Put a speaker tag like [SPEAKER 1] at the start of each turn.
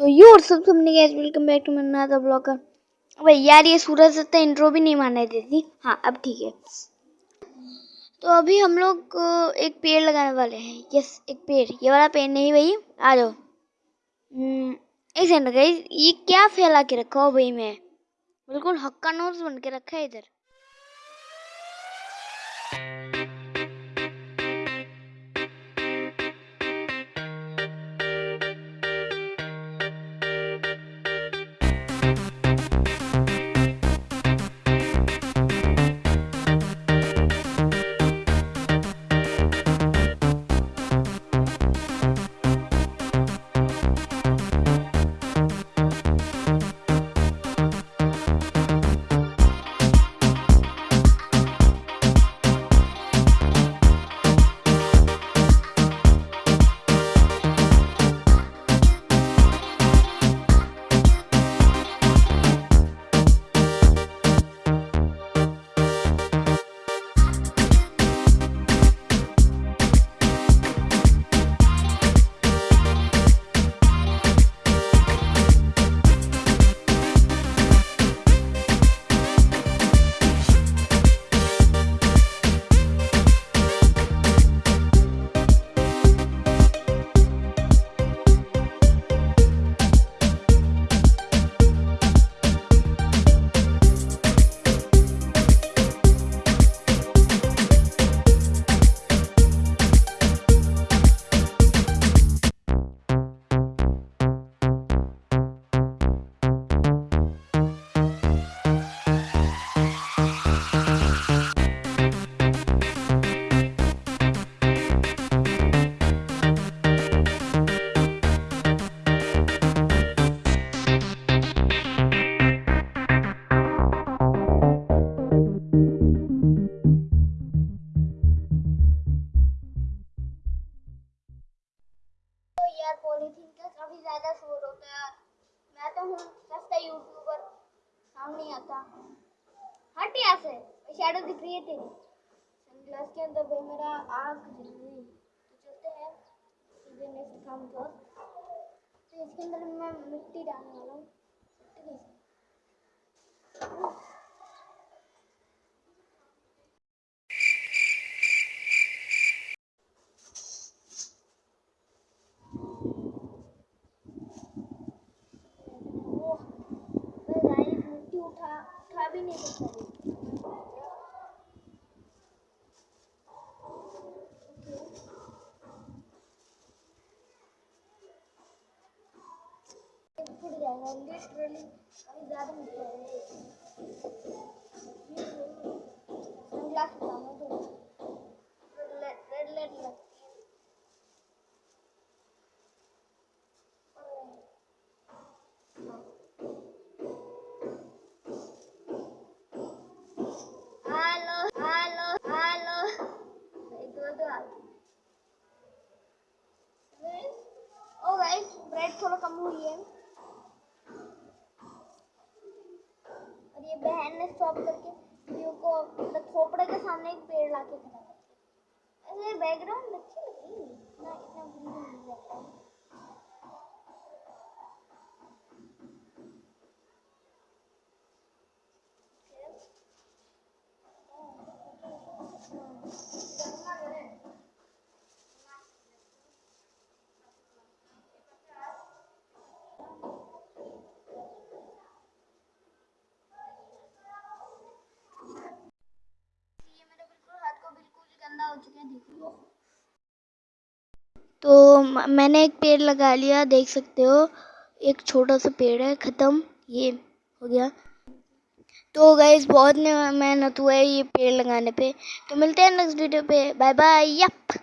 [SPEAKER 1] तो यू और सब सबने guys welcome back to my नया ब्लॉगर भाई यार ये सूरज सत्ता इंट्रो भी नहीं मारने देती। हाँ अब ठीक है। तो अभी हम लोग एक पेड़ लगाने वाले हैं। यस एक पेड़। ये वाला पेड़ नहीं भाई। आ जाओ। हम्म, एक सेकंड ये क्या फैला के रखा हो भाई मैं? बिल्कुल हक्का नोट्स बन के रखा है इधर। पॉलीथीन का काफ़ी ज़्यादा शोर होता है। मैं तो हूँ सस्ता यूट्यूबर काम नहीं आता। हट यहाँ से शैडो दिख रही है तेरी। सनग्लास के अंदर भाई मेरा आँख दिख रही तो चलते हैं, सीधे नेक्स्ट काम तो इसके अंदर मैं मिट्टी डालने वाला हूँ। मिट्टी ओह मैं गाइस मिट्टी उठा उठा भी नहीं सकता फुट जाएगा लिटरली अभी ज़्यादा मिट्टी आ रही है सनग्लास उठाऊँगा तो रेड लाइट रेड लाइट लगती है हेलो हेलो हेलो एक दो दो आ ओ ब्रेड थोड़ा कम हुई है और ये बहन ने स्टॉप करके वीडियो को मतलब खोपड़े के सामने एक पेड़ ला के खड़ा कर ऐसे बैकग्राउंड अच्छी लग रही है इतना इतना बुरी नहीं लगता ये मेरे बिल्कुल हाथ को बिल्कुल गंदा हो चुका हैं देखो। तो मैंने एक पेड़ लगा लिया, देख सकते हो। एक छोटा सा पेड़ है, ख़त्म। ये हो गया। तो गई बहुत मेहनत हुआ है ये पेड़ लगाने पे। तो मिलते हैं नेक्स्ट वीडियो पे। Bye bye yup